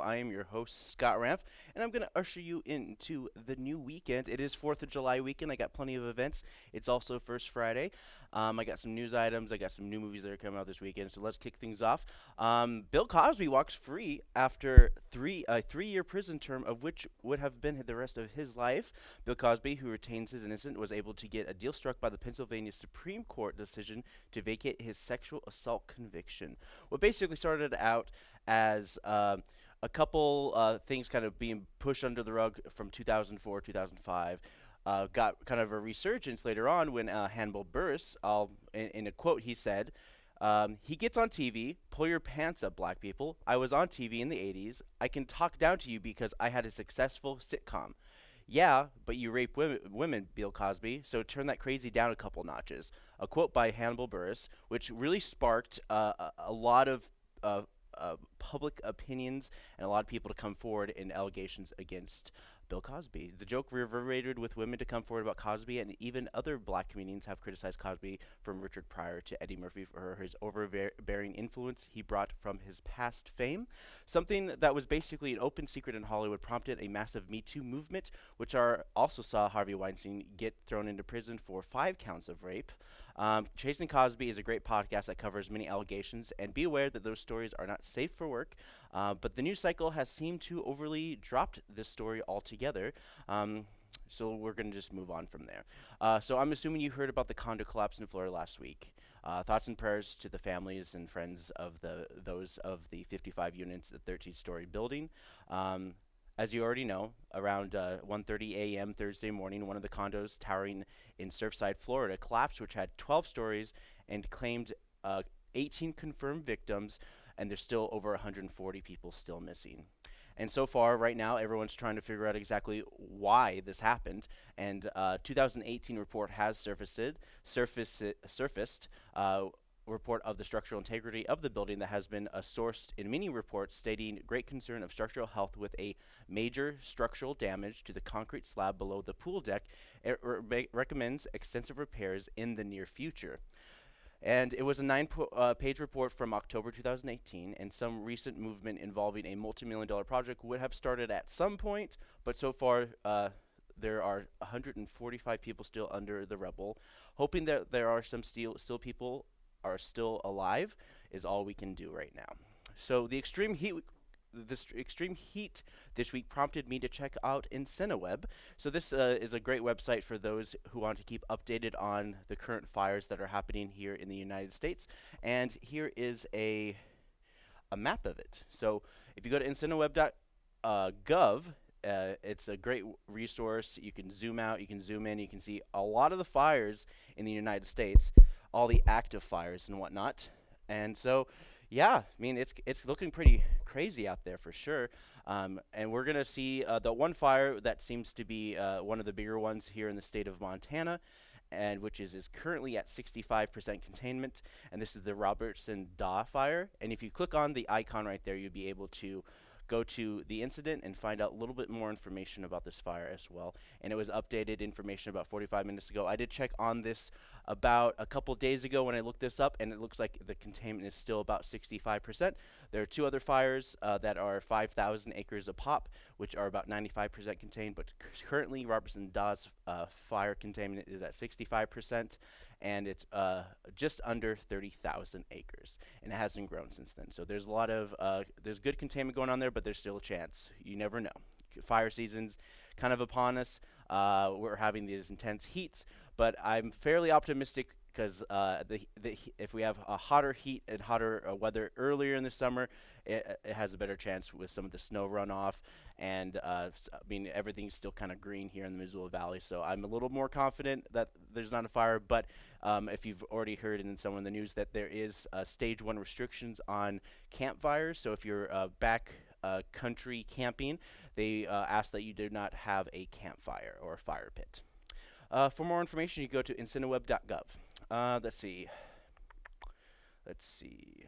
I am your host, Scott Ramf, and I'm going to usher you into the new weekend. It is 4th of July weekend. I got plenty of events. It's also First Friday. Um, I got some news items. I got some new movies that are coming out this weekend. So let's kick things off. Um, Bill Cosby walks free after three a three-year prison term, of which would have been the rest of his life. Bill Cosby, who retains his innocence, was able to get a deal struck by the Pennsylvania Supreme Court decision to vacate his sexual assault conviction. What basically started out as uh, a couple uh, things kind of being pushed under the rug from 2004, 2005 uh, got kind of a resurgence later on when uh, Hannibal Buress, in, in, a quote, he said, um, he gets on TV, pull your pants up, black people. I was on TV in the 80s. I can talk down to you because I had a successful sitcom. Yeah, but you rape women, women, Bill Cosby, so turn that crazy down a couple notches. A quote by Hannibal Buress, which really sparked uh, a, a, lot of uh, public opinions and a lot of people to come forward in allegations against Bill Cosby. The joke reverberated with women to come forward about Cosby, and even other black comedians have criticized Cosby, from Richard Pryor to Eddie Murphy, for his overbearing influence he brought from his past fame. Something that was basically an open secret in Hollywood prompted a massive Me Too movement, which are also saw Harvey Weinstein get thrown into prison for five counts of rape. Um, Chasing Cosby is a great podcast that covers many allegations, and be aware that those stories are not safe for work. Uh, but the news cycle has seemed to overly dropped this story altogether. Um, so we're going to just move on from there. Uh, so I'm assuming you heard about the condo collapse in Florida last week. Uh, thoughts and prayers to the families and friends of the those of the 55 units, the 13-story building. Um, as you already know, around uh, 1:30 a.m. Thursday morning, one of the condos towering in Surfside, Florida, collapsed, which had 12 stories and claimed uh, 18 confirmed victims, and there's still over 140 people still missing. And so far, right now, everyone's trying to figure out exactly why this happened. And uh, 2018 report has surfaced, surfaced, surfaced uh, report of the structural integrity of the building that has been uh, sourced in many reports stating great concern of structural health with a major structural damage to the concrete slab below the pool deck. It re recommends extensive repairs in the near future. And it was a nine uh, page report from October 2018, and some recent movement involving a multi million dollar project would have started at some point, but so far, uh, there are 145 people still under the rubble. Hoping that there are some still, still people are still alive is all we can do right now. So the extreme heat this extreme heat this week prompted me to check out InciWeb. So this uh, is a great website for those who want to keep updated on the current fires that are happening here in the United States. And here is a a map of it. So if you go to InciWeb.gov, uh, uh, it's a great resource. You can zoom out, you can zoom in, you can see a lot of the fires in the United States all the active fires and whatnot. And so, yeah, I mean, it's it's looking pretty crazy out there for sure. Um, and we're gonna see uh, the one fire that seems to be uh, one of the bigger ones here in the state of Montana, and which is is currently at 65% containment. And this is the Robertson Draw fire. And if you click on the icon right there, you'll be able to go to the incident and find out a little bit more information about this fire as well. And it was updated information about 45 minutes ago. I did check on this about a couple days ago when I looked this up, and it looks like the containment is still about 65%. There are two other fires uh, that are 5,000 acres a pop, which are about 95% contained, but currently Robertson Draw's uh, fire containment is at 65%, and it's uh, just under 30,000 acres, and it hasn't grown since then. So there's a lot of, uh, there's good containment going on there, but there's still a chance. You never know. Fire season's kind of upon us. Uh, we're having these intense heats, but I'm fairly optimistic because uh, the, the if we have a hotter heat and hotter uh, weather earlier in the summer, it, it, has a better chance with some of the snow runoff. And uh, I mean, everything's still kind of green here in the Missoula Valley, so I'm a little more confident that there's not a fire. But um, if you've already heard in some of the news that there is uh, stage one restrictions on campfires, so if you're uh, back uh, country camping, they ask that you do not have a campfire or a fire pit. Uh, for more information, you go to inciweb.gov. Uh, let's see. Let's see.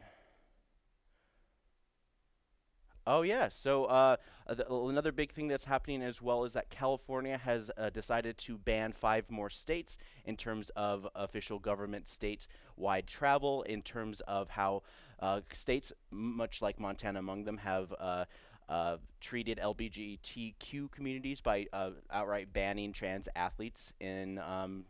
Oh yeah, so uh, another big thing that's happening as well is that California has uh, decided to ban five more states in terms of official government state-wide travel, in terms of how Uh, states, much like Montana among them, have uh, uh, treated LGBTQ communities by uh, outright banning trans athletes in um,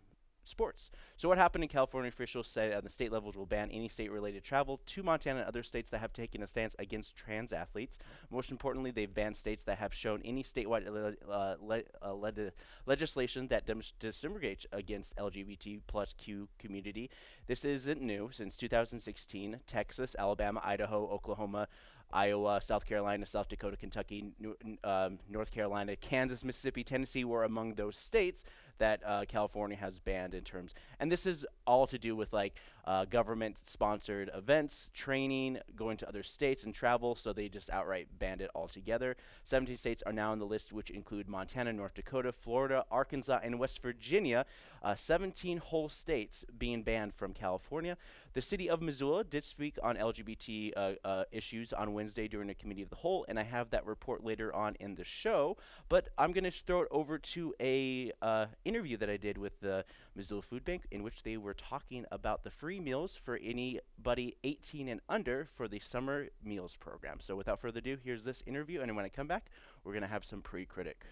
sports. So what happened in California officials said at the state levels will ban any state-related travel to Montana and other states that have taken a stance against trans athletes. Most importantly, they've banned states that have shown any statewide uh, le- uh, le- legislation that discriminates against LGBT plus Q community. This isn't new. Since 2016, Texas, Alabama, Idaho, Oklahoma, Iowa, South Carolina, South Dakota, Kentucky, New, um, North Carolina, Kansas, Mississippi, Tennessee were among those states that uh, California has banned in terms. And this is all to do with like uh, government sponsored events, training, going to other states, and travel. So they just outright banned it altogether. 17 states are now on the list, which include Montana, North Dakota, Florida, Arkansas, and West Virginia. Uh, 17 whole states being banned from California. The city of Missoula did speak on LGBT uh, uh, issues on Wednesday during a committee of the whole, and I have that report later on in the show. But I'm going to throw it over to a uh, interview that I did with the Missoula Food Bank, in which they were talking about the free meals for anybody 18 and under for the summer meals program. So without further ado, here's this interview, and when I come back, we're going to have some pre-critic.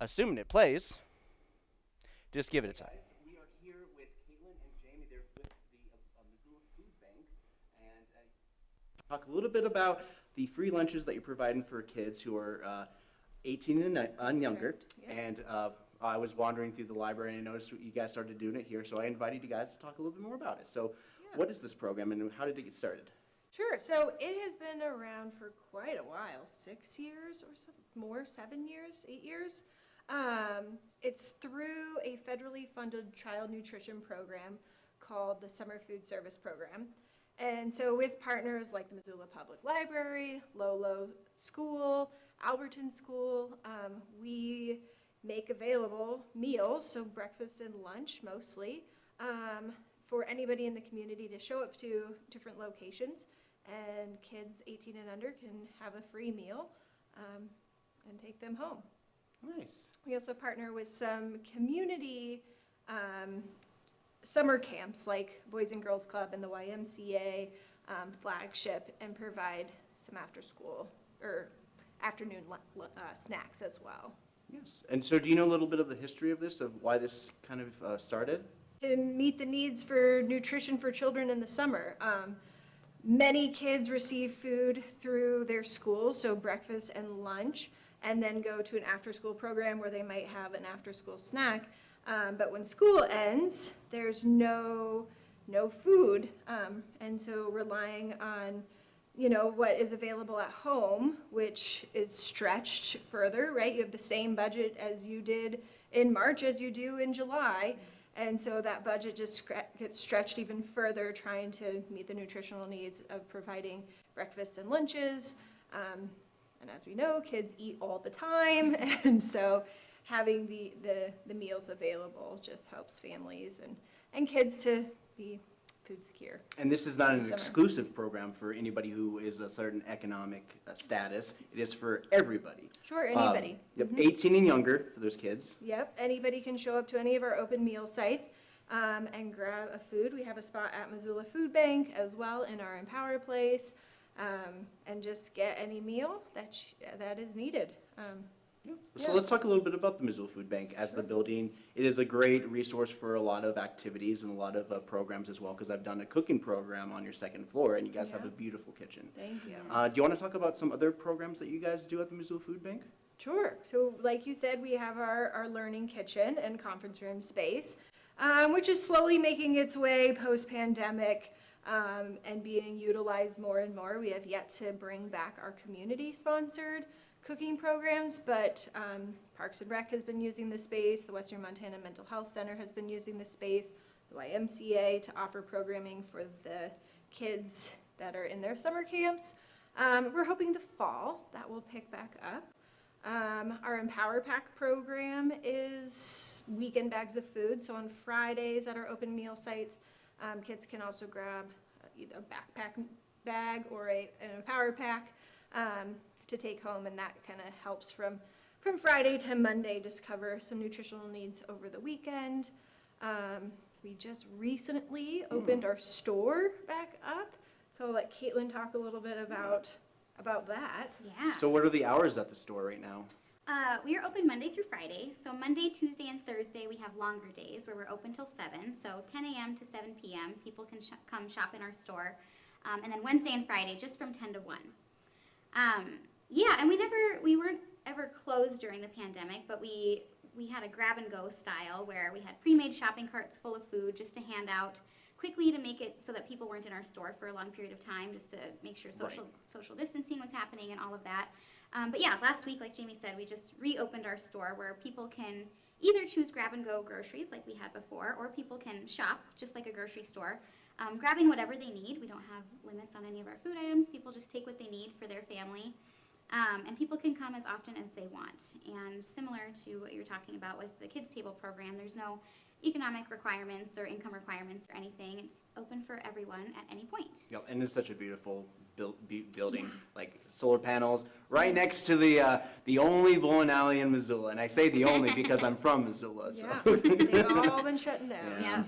Assuming it plays, just give it a time. We are here with Caitlin and Jamie. They're with the uh, Missoula Food Bank, and uh, talk a little bit about the free lunches that you're providing for kids who are uh, 18 and, and younger. Yeah. And uh, I was wandering through the library and I noticed you guys started doing it here, so I invited you guys to talk a little bit more about it. So, Yeah. what is this program and how did it get started? Sure. So it has been around for quite a while, six years or more, seven years, eight years. Um, it's through a federally funded child nutrition program called the Summer Food Service Program. And so with partners like the Missoula Public Library, Lolo School, Alberton School, um, we make available meals, so breakfast and lunch mostly, um, for anybody in the community to show up to different locations. And kids 18 and under can have a free meal um, and take them home. Nice. We also partner with some community um, summer camps like Boys and Girls Club and the YMCA um, flagship and provide some after school or afternoon uh, snacks as well. Yes. And so, do you know a little bit of the history of this, of why this kind of uh, started? to meet the needs for nutrition for children in the summer. Um, many kids receive food through their school, so breakfast and lunch, and then go to an after-school program where they might have an after-school snack. Um, but when school ends, there's no no food, um, and so relying on you know what is available at home, which is stretched further, right? You have the same budget as you did in March as you do in July. And so that budget just gets stretched even further, trying to meet the nutritional needs of providing breakfasts and lunches. Um, and as we know, kids eat all the time, and so having the, the, the meals available just helps families and, and kids to be food secure. And this is not an Summer. exclusive program for anybody who is a certain economic uh, status. It is for everybody. Sure, Um, anybody. yep, Mhm. 18 and younger for those kids. Yep, anybody can show up to any of our open meal sites um, and grab a food. We have a spot at Missoula Food Bank as well in our Empower Place, um, and just get any meal that sh- that is needed. So Yeah. let's talk a little bit about the Missoula Food Bank as the building. It is a great resource for a lot of activities and a lot of uh, programs as well, because I've done a cooking program on your second floor, and you guys have a beautiful kitchen. thank you. Uh, do you want to talk about some other programs that you guys do at the Missoula Food Bank? Sure. So, like you said, we have our, our learning kitchen and conference room space, um, which is slowly making its way post pandemic um, and being utilized more and more. We have yet to bring back our community sponsored cooking programs, but um, Parks and Rec has been using the space, the Western Montana Mental Health Center has been using the space, the YMCA to offer programming for the kids that are in their summer camps. Um, we're hoping the fall that will pick back up. Um, our Empower Pack program is weekend bags of food. So on Fridays at our open meal sites, um, kids can also grab either a backpack bag or a, an Empower Pack um, to take home, and that kind of helps from from Friday to Monday, just cover some nutritional needs over the weekend. Um, we just recently opened our store back up. So I'll let Caitlin talk a little bit about, about that. Yeah. So what are the hours at the store right now? Uh, we are open Monday through Friday. So Monday, Tuesday, and Thursday we have longer days where we're open till 7. So 10 a.m. to 7 p.m. People can sh- come shop in our store. Um, and then Wednesday and Friday just from 10 to 1. Um, yeah, and we never, we weren't ever closed during the pandemic, but we, we had a grab and go style where we had pre-made shopping carts full of food just to hand out quickly to make it so that people weren't in our store for a long period of time, just to make sure social, social distancing was happening and all of that. Um, but yeah, last week, like Jamie said, we just reopened our store where people can either choose grab and go groceries like we had before, or people can shop just like a grocery store, um, grabbing whatever they need. We don't have limits on any of our food items. People just take what they need for their family. Um, and people can come as often as they want. And similar to what you're talking about with the Kids Table program, there's no economic requirements or income requirements or anything. It's open for everyone at any point. Yep, and it's such a beautiful buil- bu- building, like solar panels, right next to the, uh, the only bowling alley in Missoula. And I say the only because I'm from Missoula, Yeah, so. they've all been shutting down. Yeah.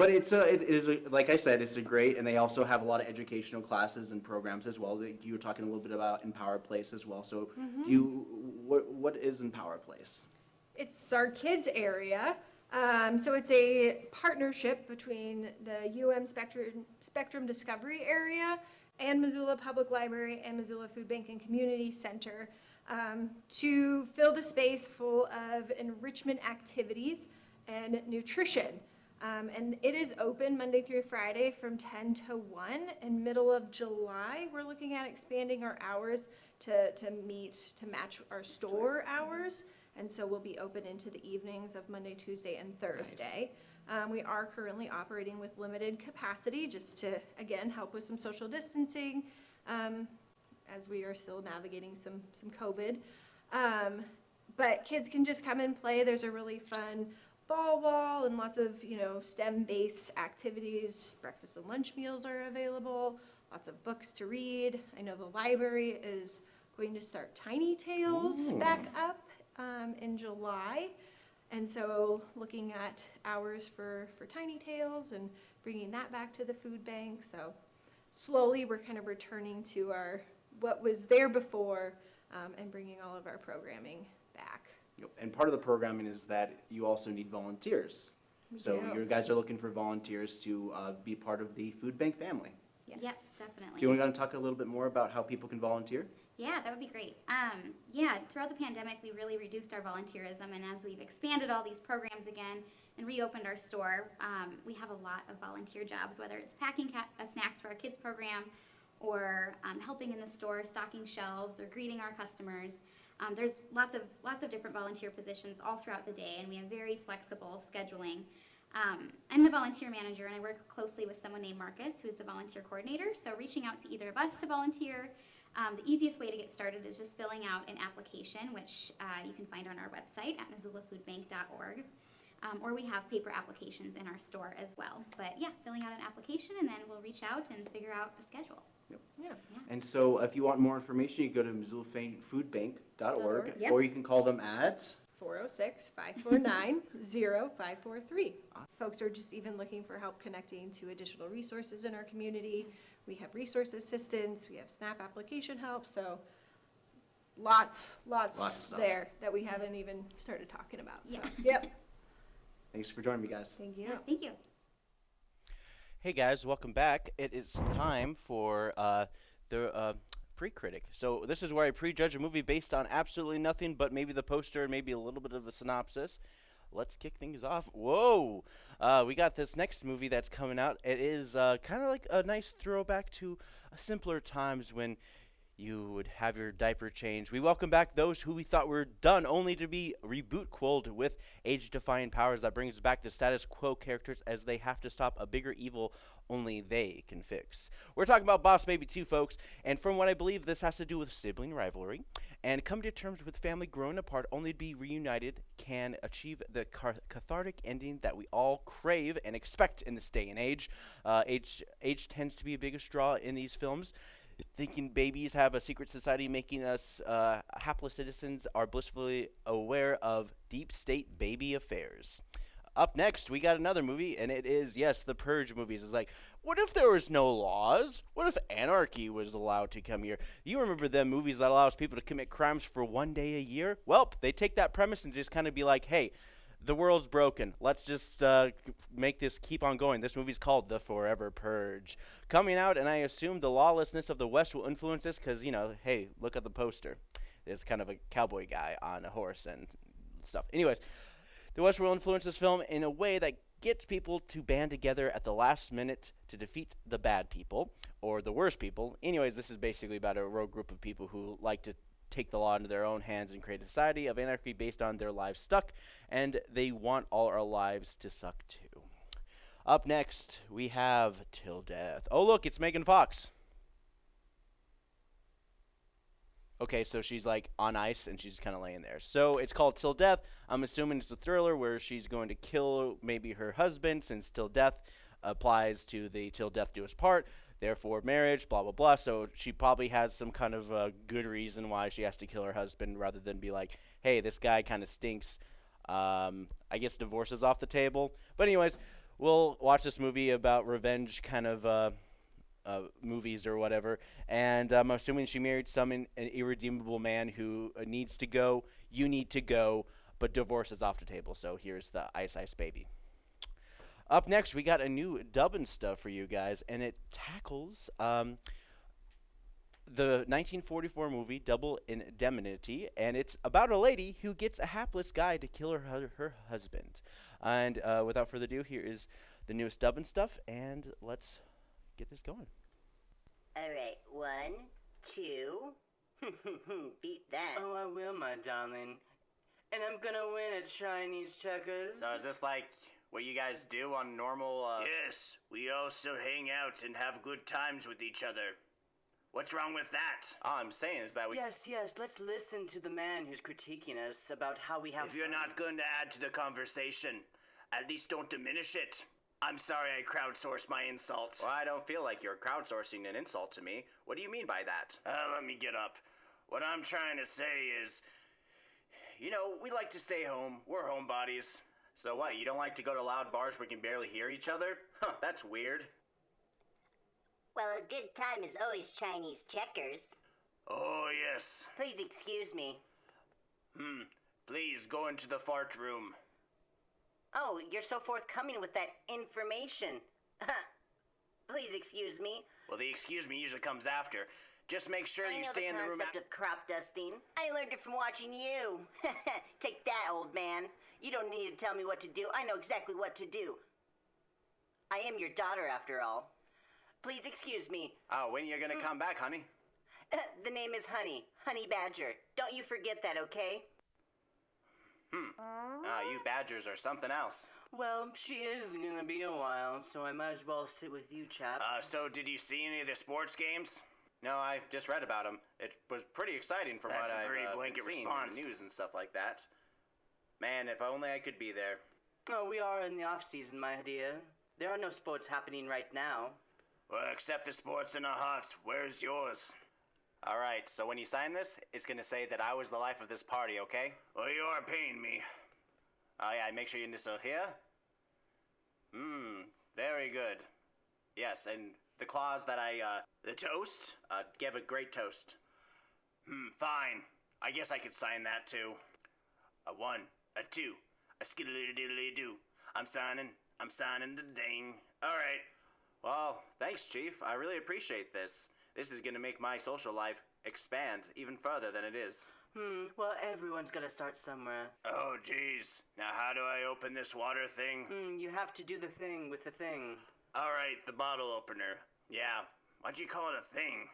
But it's a, it is, a- like I said, it's a great, and they also have a lot of educational classes and programs as well. You were talking a little bit about Empower Place as well, so do you, what, what is Empower Place? It's our kids area. Um, so it's a partnership between the UM Spectrum, Spectrum Discovery Area and Missoula Public Library and Missoula Food Bank and Community Center um, to fill the space full of enrichment activities and nutrition. Um, and it is open Monday through Friday from 10 to 1. In middle of July, we're looking at expanding our hours to, to meet, to match our store hours. And so we'll be open into the evenings of Monday, Tuesday, and Thursday. Um, we are currently operating with limited capacity, just to, again, help with some social distancing, um, as we are still navigating some, some COVID. Um, but kids can just come and play. There's a really fun ball wall and lots of, you know, STEM-based activities. Breakfast and lunch meals are available, lots of books to read. I know the library is going to start Tiny Tales Ooh. back up um, in July. And so looking at hours for, for Tiny Tales and bringing that back to the food bank. So slowly, we're kind of returning to our, what was there before um, and bringing all of our programming back. Yep, And part of the programming is that you also need volunteers. So do. you guys are looking for volunteers to uh, be part of the food bank family. Yes, Yes. definitely. Do you want to talk a little bit more about how people can volunteer? Yeah, that would be great. Um, yeah, throughout the pandemic, we really reduced our volunteerism, and as we've expanded all these programs again and reopened our store, um, we have a lot of volunteer jobs, whether it's packing ca- uh, snacks for our kids program, or um, helping in the store, stocking shelves, or greeting our customers. Um, there's lots of lots of different volunteer positions all throughout the day, and we have very flexible scheduling. Um, I'm the volunteer manager, and I work closely with someone named Marcus, who is the volunteer coordinator. So reaching out to either of us to volunteer. Um, the easiest way to get started is just filling out an application, which uh, you can find on our website at missoulafoodbank.org. Um, or we have paper applications in our store as well. But yeah, filling out an application, and then we'll reach out and figure out a schedule. Yep. Yeah. And so if you want more information, you go to missoulafoodbank.org, Yep. or you can call them at, 406-549-0543. Folks are just even looking for help connecting to additional resources in our community. We have resource assistance, we have SNAP application help, so lots, Lots lots there that we haven't even started talking about. So, Yeah. Yep, thanks for joining me, guys. thank you. Yeah, thank you. Hey guys, welcome back. It is time for uh, the uh, pre-critic. So this is where I prejudge a movie based on absolutely nothing but maybe the poster and maybe a little bit of a synopsis. Let's kick things off. Whoa! Uh, we got this next movie that's coming out. It is uh, kind of like a nice throwback to simpler times when you would have your diaper changed. We welcome back those who we thought were done, only to be reboot quolled with age-defying powers that brings back the status quo characters as they have to stop a bigger evil only they can fix. We're talking about Boss Baby 2, folks, and from what I believe, this has to do with sibling rivalry and come to terms with family growing apart only to be reunited can achieve the cathartic ending that we all crave and expect in this day and age. Uh, age age tends to be a biggest draw in these films. Thinking babies have a secret society making us uh, hapless citizens are blissfully aware of deep state baby affairs. Up next, we got another movie, and it is yes, the Purge movies. It's like, what if there was no laws? What if anarchy was allowed to come here? You remember them movies that allows people to commit crimes for one day a year? Well, they take that premise and just kind of be like, hey, the world's broken. Let's just uh, make this keep on going. This movie's called The Forever Purge. Coming out, and I assume the lawlessness of the West will influence this because, you know, hey, look at the poster. It's kind of a cowboy guy on a horse and stuff. Anyways, the West will influence this film in a way that gets people to band together at the last minute to defeat the bad people or the worst people. Anyways, this is basically about a rogue group of people who like to take the law into their own hands and create a society of anarchy based on their lives stuck, and they want all our lives to suck too. Up next, we have Till Death. Oh, look, it's Megan Fox. Okay, so she's like on ice and she's kind of laying there. So it's called Till Death. I'm assuming it's a thriller where she's going to kill maybe her husband since Till Death applies to the Till Death Do Us Part, therefore marriage, blah, blah, blah. So she probably has some kind of uh, good reason why she has to kill her husband rather than be like, hey, this guy kind of stinks. Um, I guess divorce is off the table. But, anyways, we'll watch this movie about revenge kind of. Uh, uh, movies or whatever. And I'm assuming she married some in, an irredeemable man who uh, needs to go. You need to go, but divorce is off the table. So here's the Ice Ice Baby. Up next, we got a new dubbing stuff for you guys, and it tackles um, the 1944 movie Double Indemnity, and it's about a lady who gets a hapless guy to kill her hu- her husband. And uh, without further ado, here is the newest dubbing stuff, and let's get this going. All right, one, two. Beat that. Oh, I will, my darling. And I'm gonna win at Chinese checkers. So is this like what you guys do on normal? Uh... Yes, we also hang out and have good times with each other. What's wrong with that? All I'm saying is that we. Yes, yes, let's listen to the man who's critiquing us about how we have. If you're fun. not going to add to the conversation, at least don't diminish it. I'm sorry I crowdsourced my insult. Well, I don't feel like you're crowdsourcing an insult to me. What do you mean by that? Uh, let me get up. What I'm trying to say is, you know, we like to stay home. We're homebodies. So what? You don't like to go to loud bars where we can barely hear each other? Huh, that's weird. Well, a good time is always Chinese checkers. Oh, yes. Please excuse me. Hmm. Please go into the fart room. Oh, you're so forthcoming with that information. Please excuse me. Well, the excuse me usually comes after. Just make sure I you stay the in the room. concept of crop dusting. I learned it from watching you. Take that, old man. You don't need to tell me what to do. I know exactly what to do. I am your daughter, after all. Please excuse me. Oh, when you gonna come back, honey? the name is Honey. Honey Badger. Don't you forget that, okay? Hmm. Ah, you badgers are something else. Well, she is gonna be a while, so I might as well sit with you chaps. Uh, so did you see any of the sports games? No, I just read about them. It was pretty exciting from That's what a I've very uh, blanket been seeing in the news and stuff like that. Man, if only I could be there. oh, we are in the off season, my dear. There are no sports happening right now. Well, except the sports in our hearts. Where's yours? All right, so when you sign this, it's gonna say that I was the life of this party, okay? Well, you are paying me. Oh yeah, make sure you initial here. Hmm, very good. Yes, and the clause that I uh, The toast? uh gave a great toast. Hmm, fine. I guess I could sign that too. A one, a two, a skiddly diddly doo. I'm signing. I'm signing the thing. All right. Well, thanks, Chief. I really appreciate this. This is gonna make my social life expand even further than it is. Hmm, well, everyone's gotta start somewhere. Oh, jeez. Now, how do I open this water thing? Hmm, you have to do the thing with the thing. All right, the bottle opener. Yeah. Why'd you call it a thing?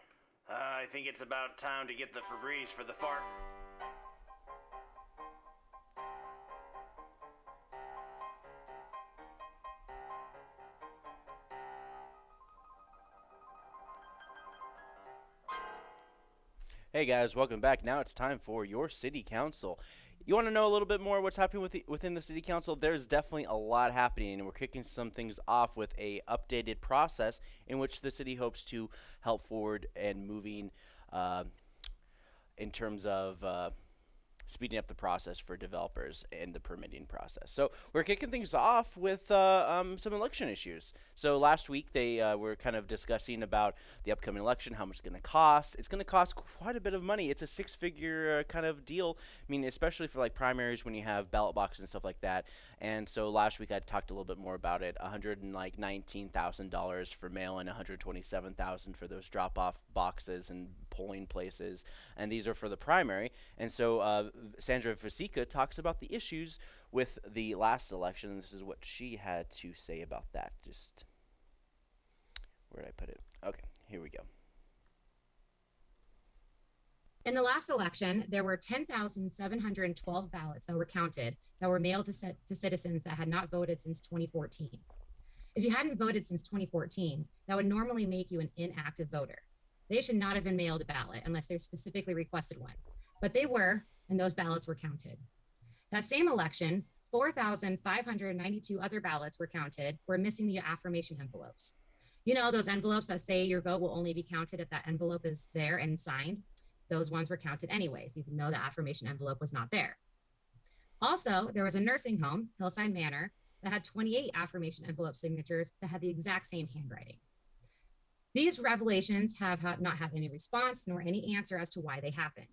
Uh, I think it's about time to get the Febreze for the fart. Hey guys, welcome back. Now it's time for your city council. You want to know a little bit more what's happening with the, within the city council? There's definitely a lot happening, and we're kicking some things off with a updated process in which the city hopes to help forward and moving uh, in terms of uh, speeding up the process for developers in the permitting process. So we're kicking things off with uh, um, some election issues. So last week they uh, were kind of discussing about the upcoming election, how much it's going to cost. It's going to cost quite a bit of money. It's a six-figure uh, kind of deal. I mean, especially for like primaries when you have ballot boxes and stuff like that. And so last week I talked a little bit more about it. One hundred and like nineteen thousand dollars for mail and one hundred twenty-seven thousand for those drop-off boxes and polling places. And these are for the primary. And so uh, Sandra Vasecka talks about the issues with the last election. This is what she had to say about that. Just where did I put it? Okay, here we go. In the last election, there were 10,712 ballots that were counted that were mailed to, to citizens that had not voted since 2014. If you hadn't voted since 2014, that would normally make you an inactive voter. They should not have been mailed a ballot unless they specifically requested one, but they were, and those ballots were counted. That same election, 4,592 other ballots were counted, were missing the affirmation envelopes. You know, those envelopes that say your vote will only be counted if that envelope is there and signed those ones were counted anyways, even though the affirmation envelope was not there. Also, there was a nursing home, Hillside Manor, that had 28 affirmation envelope signatures that had the exact same handwriting. These revelations have not had any response nor any answer as to why they happened.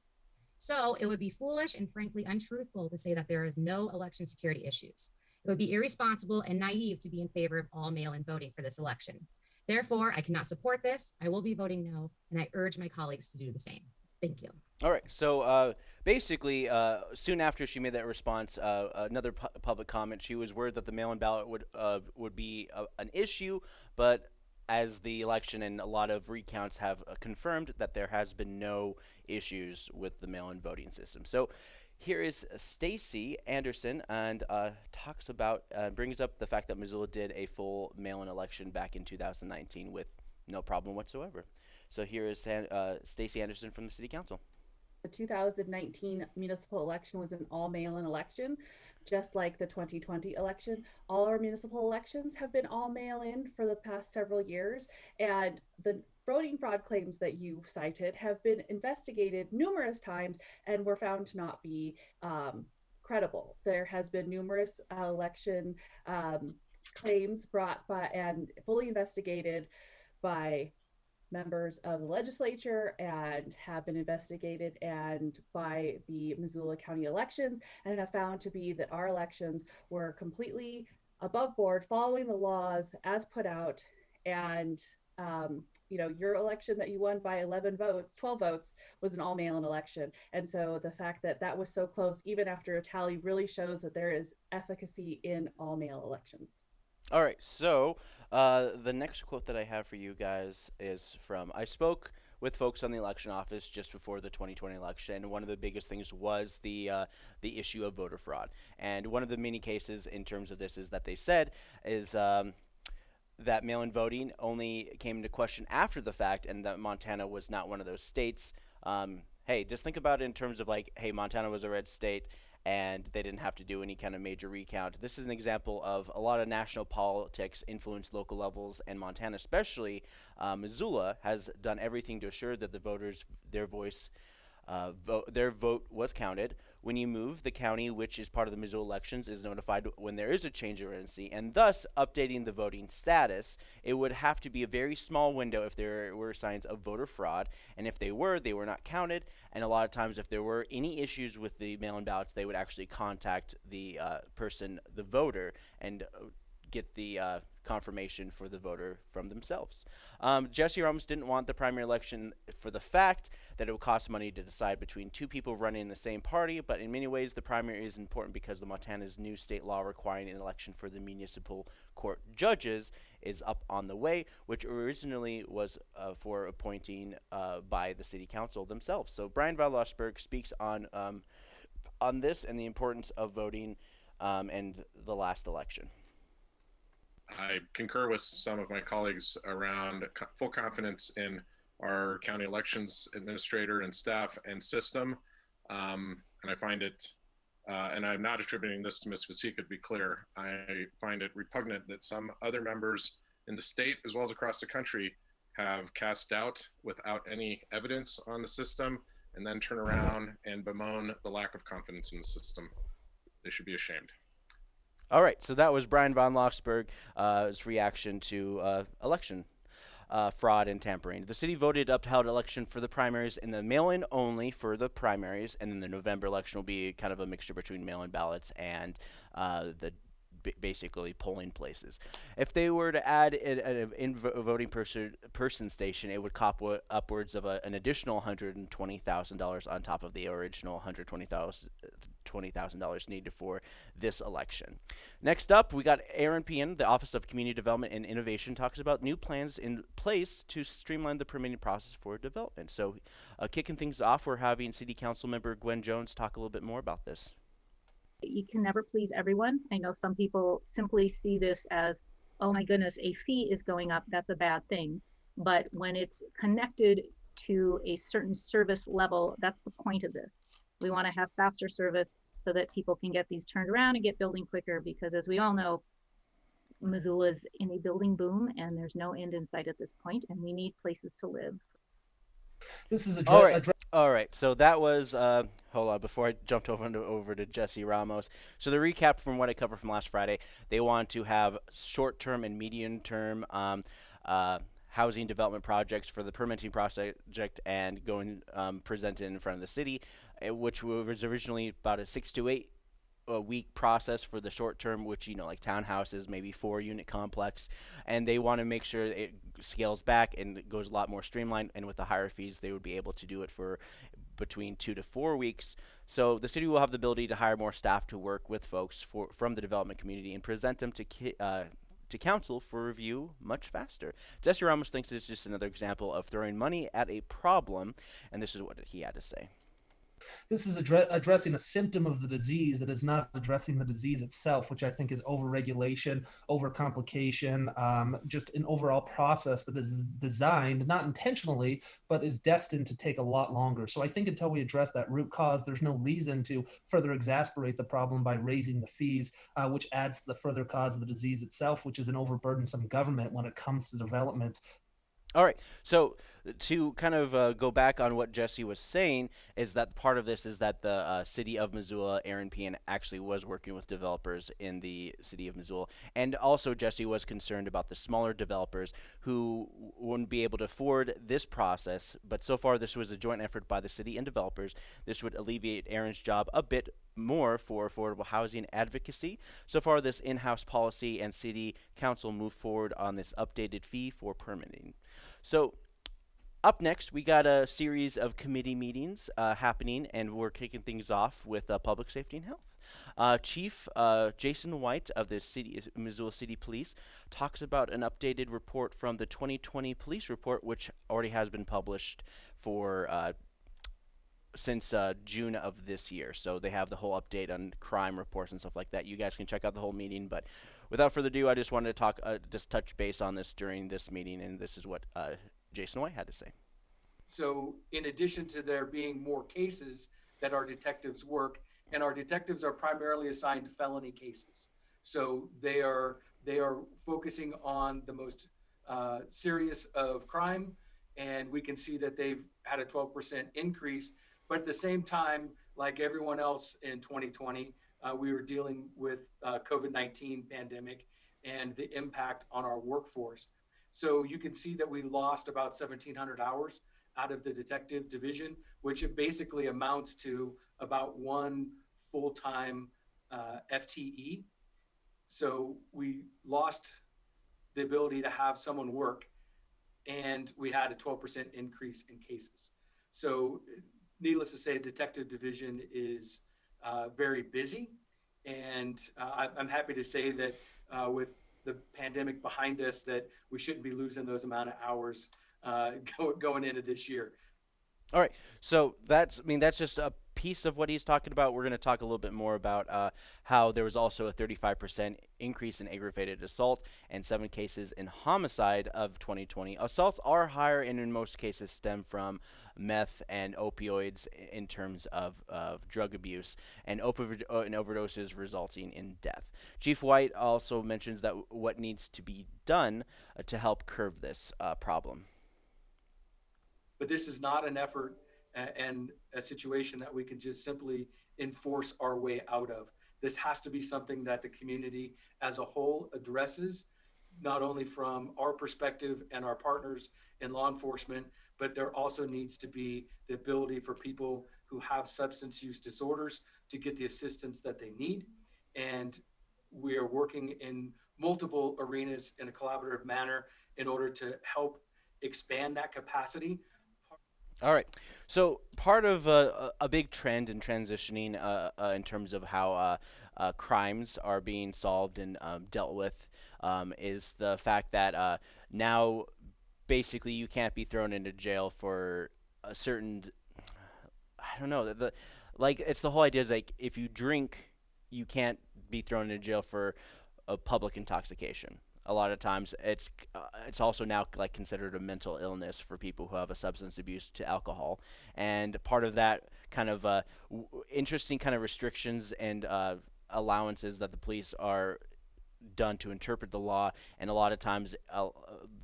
So it would be foolish and frankly untruthful to say that there is no election security issues. It would be irresponsible and naive to be in favor of all mail-in voting for this election. Therefore, I cannot support this. I will be voting no, and I urge my colleagues to do the same. Thank you. All right. So uh, basically, uh, soon after she made that response, uh, another pu public comment. She was worried that the mail-in ballot would uh, would be a, an issue, but as the election and a lot of recounts have uh, confirmed that there has been no issues with the mail-in voting system. So here is Stacie Anderson and uh, talks about brings up the fact that Missoula did a full mail-in election back in 2019 with no problem whatsoever. So here is uh, Stacie Anderson from the City Council. The 2019 municipal election was an all mail-in election, just like the 2020 election. All our municipal elections have been all mail-in for the past several years, and the voting fraud claims that you cited have been investigated numerous times and were found to not be um, credible. There has been numerous uh, election um, claims brought by and fully investigated by members of the legislature and have been investigated and by the Missoula County elections and have found to be that our elections were completely above board, following the laws as put out. And, um, you know, your election that you won by 11 votes, 12 votes, was an all mail in election. And so the fact that that was so close, even after a tally, really shows that there is efficacy in all mail elections. All right, so uh, the next quote that I have for you guys is from I spoke with folks on the election office just before the 2020 election, and one of the biggest things was the uh, the issue of voter fraud. And one of the many cases in terms of this is that they said is. Um, that mail-in voting only came into question after the fact, and that Montana was not one of those states. Um, hey, just think about it in terms of like, hey, Montana was a red state, and they didn't have to do any kind of major recount. This is an example of a lot of national politics influence local levels, and Montana, especially uh, Missoula, has done everything to assure that the voters, their voice, uh, vote, their vote was counted. When you move, the county, which is part of the Missoula elections, is notified when there is a change of residency, and thus updating the voting status. It would have to be a very small window if there were signs of voter fraud, and if they were, they were not counted. And a lot of times, if there were any issues with the mail-in ballots, they would actually contact the uh, person, the voter, and uh, get the uh, confirmation for the voter from themselves. Um, Jesse Ramos didn't want the primary election for the fact that it would cost money to decide between two people running in the same party, but in many ways the primary is important because the Montana's new state law requiring an election for the municipal court judges is up on the way, which originally was uh, for appointing uh, by the city council themselves. So Bryan von Lossberg speaks on um, on this and the importance of voting um, and the last election. I concur with some of my colleagues around co full confidence in our county elections administrator and staff and system. Um, and I find it, uh, and I'm not attributing this to Ms. Vasecka to be clear, I find it repugnant that some other members in the state as well as across the country have cast doubt without any evidence on the system and then turn around and bemoan the lack of confidence in the system. They should be ashamed. All right, so that was Bryan von Lossberg's uh, reaction to uh, election uh, fraud and tampering. The city voted upheld election for the primaries and the mail-in only for the primaries, and then the November election will be kind of a mixture between mail-in ballots and uh, the basically polling places. If they were to add an in voting person person station, it would cop upwards of a, an additional $120,000 on top of the original $120,000 $20,000 needed for this election. Next up, we got Eran Pehan, the Office of Community Development and Innovation, talks about new plans in place to streamline the permitting process for development. So, uh, kicking things off, we're having City Council member Gwen Jones talk a little bit more about this. You can never please everyone. I know some people simply see this as, oh my goodness, a fee is going up. That's a bad thing. But when it's connected to a certain service level, that's the point of this. We want to have faster service so that people can get these turned around and get building quicker because as we all know, Missoula is in a building boom and there's no end in sight at this point and we need places to live. This is a all right. all right. So that was uh, hold on before I jumped over to, over to Jesse Ramos. So the recap from what I covered from last Friday, they want to have short-term and medium-term um, uh, housing development projects for the permitting project and going um, presented in front of the city. Uh, which was originally about a six to eight a week process for the short term, which you know, like townhouses, maybe four unit complex, and they want to make sure it scales back and goes a lot more streamlined. And with the higher fees, they would be able to do it for between two to four weeks. So the city will have the ability to hire more staff to work with folks for from the development community and present them to uh, to council for review much faster. Jesse Ramos thinks is just another example of throwing money at a problem, and this is what he had to say. This is addre- addressing a symptom of the disease that is not addressing the disease itself, which I think is overregulation, overcomplication, um, just an overall process that is designed not intentionally, but is destined to take a lot longer. So I think until we address that root cause, there's no reason to further exasperate the problem by raising the fees, uh, which adds to the further cause of the disease itself, which is an overburdensome government when it comes to development. All right. So to kind of uh, go back on what Jesse was saying is that part of this is that the uh, city of Missoula, Eran Pehan, actually was working with developers in the city of Missoula, and also Jesse was concerned about the smaller developers who wouldn't be able to afford this process. But so far, this was a joint effort by the city and developers. This would alleviate Eran's job a bit more for affordable housing advocacy. So far, this in-house policy and city council moved forward on this updated fee for permitting. So up next, we got a series of committee meetings uh, happening, and we're kicking things off with uh, public safety and health. Uh, Chief uh, Jaeson White of the city, Missoula City Police talks about an updated report from the 2020 police report, which already has been published for uh, since uh, June of this year. So they have the whole update on crime reports and stuff like that. You guys can check out the whole meeting. But without further ado, I just wanted to talk, uh, just touch base on this during this meeting, and this is what uh, Jaeson White had to say. So, in addition to there being more cases that our detectives work, and our detectives are primarily assigned felony cases, so they are they are focusing on the most uh, serious of crime, and we can see that they've had a 12% increase. But at the same time, like everyone else in 2020, uh, we were dealing with uh, COVID-19 pandemic and the impact on our workforce. So you can see that we lost about 1,700 hours out of the detective division, which it basically amounts to about one full-time uh, FTE. So we lost the ability to have someone work, and we had a 12% increase in cases. So, needless to say, detective division is uh, very busy, and uh, I'm happy to say that uh, with the pandemic behind us that we shouldn't be losing those amount of hours uh, go, going into this year. All right, so that's I mean that's just a piece of what he's talking about. We're going to talk a little bit more about uh, how there was also a 35% increase in aggravated assault and seven cases in homicide of 2020. Assaults are higher and in most cases stem from meth and opioids in terms of, of drug abuse and, opi- uh, and overdoses resulting in death. Chief White also mentions that what needs to be done uh, to help curb this uh, problem. But this is not an effort and a situation that we could just simply enforce our way out of. This has to be something that the community as a whole addresses, not only from our perspective and our partners in law enforcement, but there also needs to be the ability for people who have substance use disorders to get the assistance that they need. And we are working in multiple arenas in a collaborative manner in order to help expand that capacity. All right. So part of uh, a big trend in transitioning uh, uh, in terms of how uh, uh, crimes are being solved and um, dealt with um, is the fact that uh, now basically you can't be thrown into jail for a certain I don't know the, the like it's the whole idea is like if you drink you can't be thrown into jail for a public intoxication. A lot of times it's uh, it's also now like considered a mental illness for people who have a substance abuse to alcohol, and part of that kind of uh, w- interesting kind of restrictions and uh, allowances that the police are done to interpret the law, and a lot of times uh,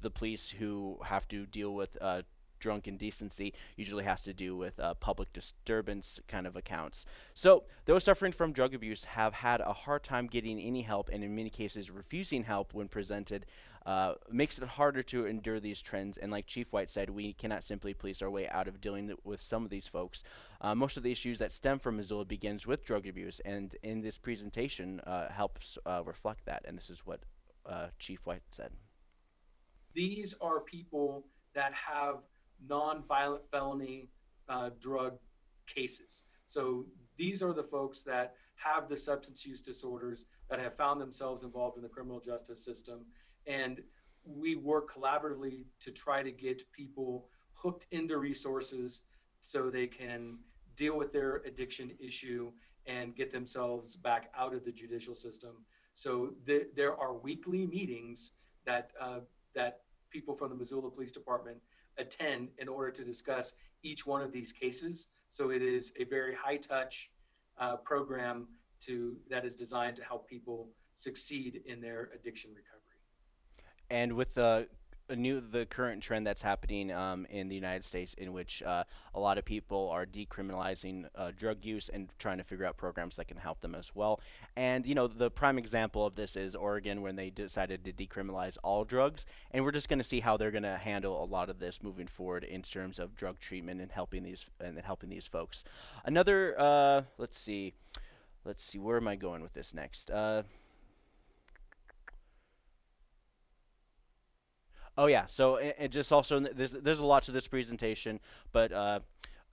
the police who have to deal with uh, drunk indecency usually has to do with uh, public disturbance kind of accounts. So those suffering from drug abuse have had a hard time getting any help, and in many cases, refusing help when presented uh, makes it harder to endure these trends. And like Chief White said, we cannot simply police our way out of dealing th- with some of these folks. Uh, most of the issues that stem from Missoula begins with drug abuse, and in this presentation uh, helps uh, reflect that. And this is what uh, Chief White said. These are people that have non-violent felony uh, drug cases. So these are the folks that have the substance use disorders that have found themselves involved in the criminal justice system. And we work collaboratively to try to get people hooked into resources so they can deal with their addiction issue and get themselves back out of the judicial system. So th- there are weekly meetings that uh, that people from the Missoula Police Department attend in order to discuss each one of these cases. So it is a very high touch uh, program to that is designed to help people succeed in their addiction recovery. and with the new the current trend that's happening um, in the United States, in which uh, a lot of people are decriminalizing uh, drug use and trying to figure out programs that can help them as well. And you know, the prime example of this is Oregon when they decided to decriminalize all drugs, and we're just going to see how they're going to handle a lot of this moving forward in terms of drug treatment and helping these and helping these folks. Another, uh, let's see, let's see, where am I going with this next? Uh, Oh yeah. So it, it just also there's there's a lot to this presentation, but uh,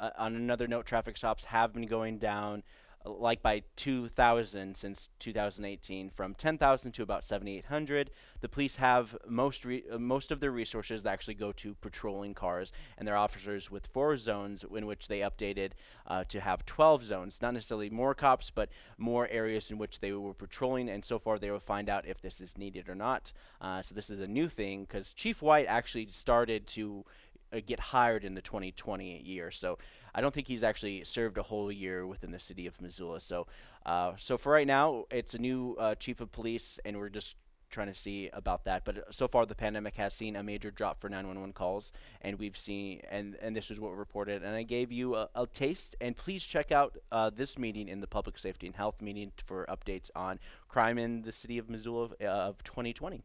uh, on another note, traffic stops have been going down, like by 2,000 since 2018, from 10,000 to about 7,800. The police have most uh, most of their resources actually go to patrolling cars, and their officers with four zones in which they updated uh, to have 12 zones. Not necessarily more cops, but more areas in which they were patrolling, and so far they will find out if this is needed or not. Uh, so this is a new thing because Chief White actually started to get hired in the 2020 year. So I don't think he's actually served a whole year within the city of Missoula. So, uh, so for right now, it's a new uh, chief of police, and we're just trying to see about that. But uh, so far, the pandemic has seen a major drop for 911 calls, and we've seen, and and this is what we reported. And I gave you a, a taste, and please check out uh, this meeting in the public safety and health meeting for updates on crime in the city of Missoula of, uh, of 2020.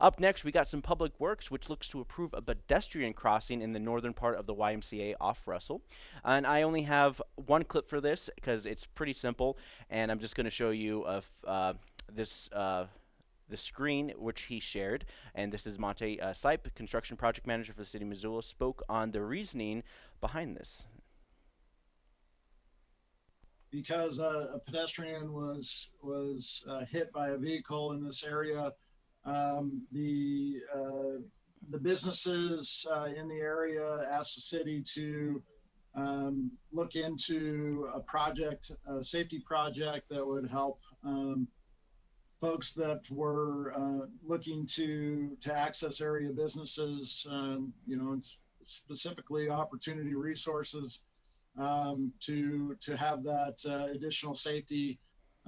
Up next, we got some public works, which looks to approve a pedestrian crossing in the northern part of the YMCA off Russell. And I only have one clip for this because it's pretty simple, and I'm just going to show you uh, this. Uh, the screen which he shared, and this is Monte uh, Sipe, construction project manager for the city of Missoula, spoke on the reasoning behind this. because uh, a pedestrian was was uh, hit by a vehicle in this area. Um, the uh, the businesses uh, in the area asked the city to um, look into a project, a safety project that would help um, folks that were uh, looking to to access area businesses. Um, you know, specifically opportunity resources um, to to have that uh, additional safety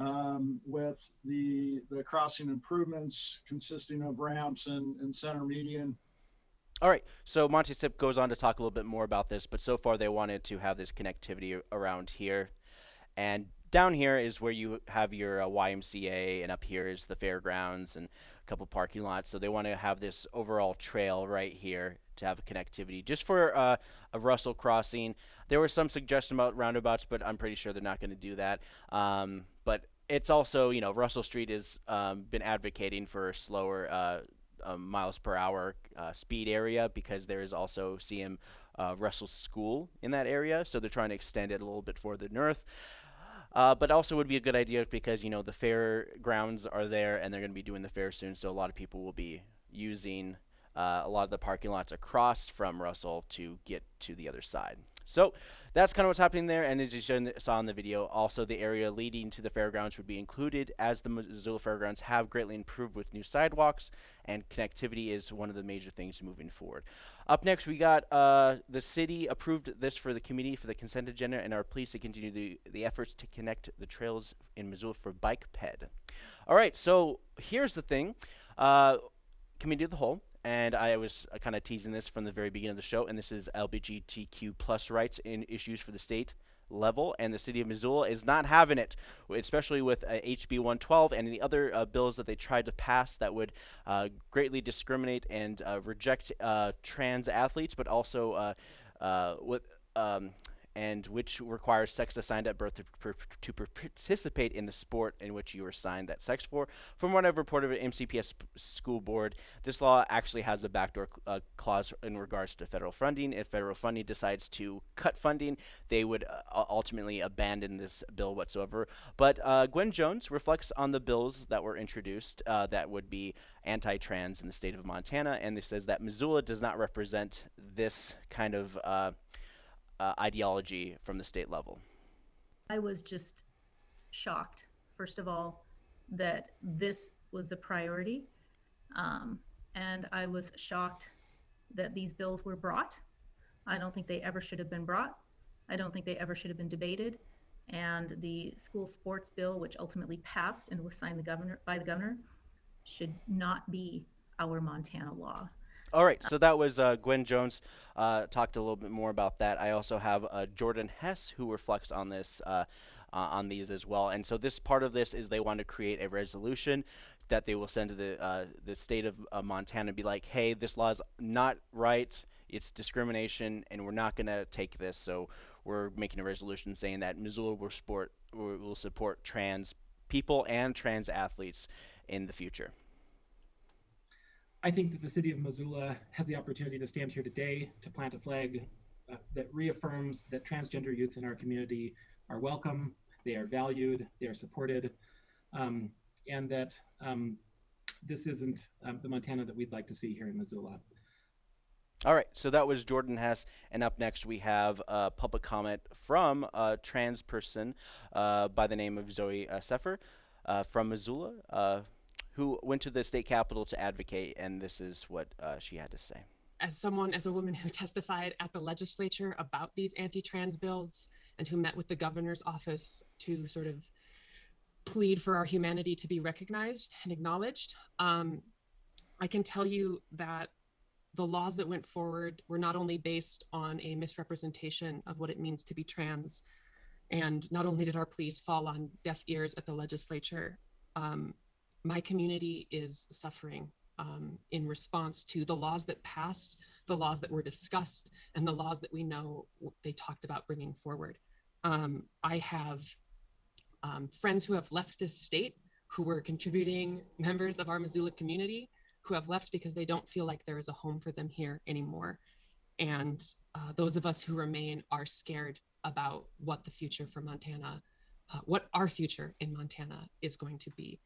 um, with the the crossing improvements consisting of ramps and, and center median. All right, so Monte Sipe goes on to talk a little bit more about this, but so far they wanted to have this connectivity around here. And down here is where you have your uh, YMCA, and up here is the fairgrounds and a couple parking lots. So they want to have this overall trail right here to have a connectivity just for uh, a Russell crossing. There was some suggestion about roundabouts, but I'm pretty sure they're not going to do that. Um, but it's also, you know, Russell Street has um, been advocating for a slower uh, um, miles per hour uh, speed area because there is also CM uh, Russell School in that area, so they're trying to extend it a little bit further north. Uh, but also would be a good idea because you know the fairgrounds are there and they're going to be doing the fair soon, so a lot of people will be using uh, a lot of the parking lots across from Russell to get to the other side. So that's kind of what's happening there, and as you saw in the video, also the area leading to the fairgrounds would be included as the Missoula Fairgrounds have greatly improved with new sidewalks, and connectivity is one of the major things moving forward. Up next, we got uh, the city approved this for the committee for the consent agenda and are pleased to continue the, the efforts to connect the trails in Missoula for bike ped. All right, so here's the thing. Uh, committee of the whole and I was uh, kind of teasing this from the very beginning of the show, and this is LGBTQ plus rights in issues for the state level, and the city of Missoula is not having it, especially with uh, HB 112 and the other uh, bills that they tried to pass that would uh, greatly discriminate and uh, reject uh, trans athletes, but also with um, and which requires sex assigned at birth to, per, to participate in the sport in which you were assigned that sex for. From what I've reported at MCPS school board, this law actually has a backdoor uh, clause in regards to federal funding. If federal funding decides to cut funding, they would uh, ultimately abandon this bill whatsoever. But uh, Gwen Jones reflects on the bills that were introduced uh, that would be anti-trans in the state of Montana, and this says that Missoula does not represent this kind of uh, ideology from the state level? I was just shocked, first of all, that this was the priority. Um, and I was shocked that these bills were brought. I don't think they ever should have been brought. I don't think they ever should have been debated. And the school sports bill, which ultimately passed and was signed the governor by the governor, should not be our Montana law. All right, so that was uh, Gwen Jones. Uh, talked a little bit more about that. I also have uh, Jordan Hess who reflects on this, uh, uh, on these as well. And so this part of this is they want to create a resolution that they will send to the uh, the state of Montana and be like, hey, this law is not right. It's discrimination, and we're not going to take this. So we're making a resolution saying that Missoula will support will support trans people and trans athletes in the future. I think that the city of Missoula has the opportunity to stand here today to plant a flag uh, that reaffirms that transgender youth in our community are welcome, they are valued, they are supported, um, and that um, this isn't um, the Montana that we'd like to see here in Missoula. All right, so that was Jordan Hess, and up next we have a public comment from a trans person uh, by the name of Zooey uh, Zephyr uh, from Missoula. Who went to the state capitol to advocate, and this is what uh, she had to say. As someone, as a woman who testified at the legislature about these anti trans bills and who met with the governor's office to sort of plead for our humanity to be recognized and acknowledged, um, I can tell you that the laws that went forward were not only based on a misrepresentation of what it means to be trans, and not only did our pleas fall on deaf ears at the legislature, um, my community is suffering um, in response to the laws that passed, the laws that were discussed, and the laws that we know they talked about bringing forward. Um, I have um, friends who have left this state who were contributing members of our Missoula community who have left because they don't feel like there is a home for them here anymore. And uh, those of us who remain are scared about what the future for Montana, uh, what our future in Montana is going to be.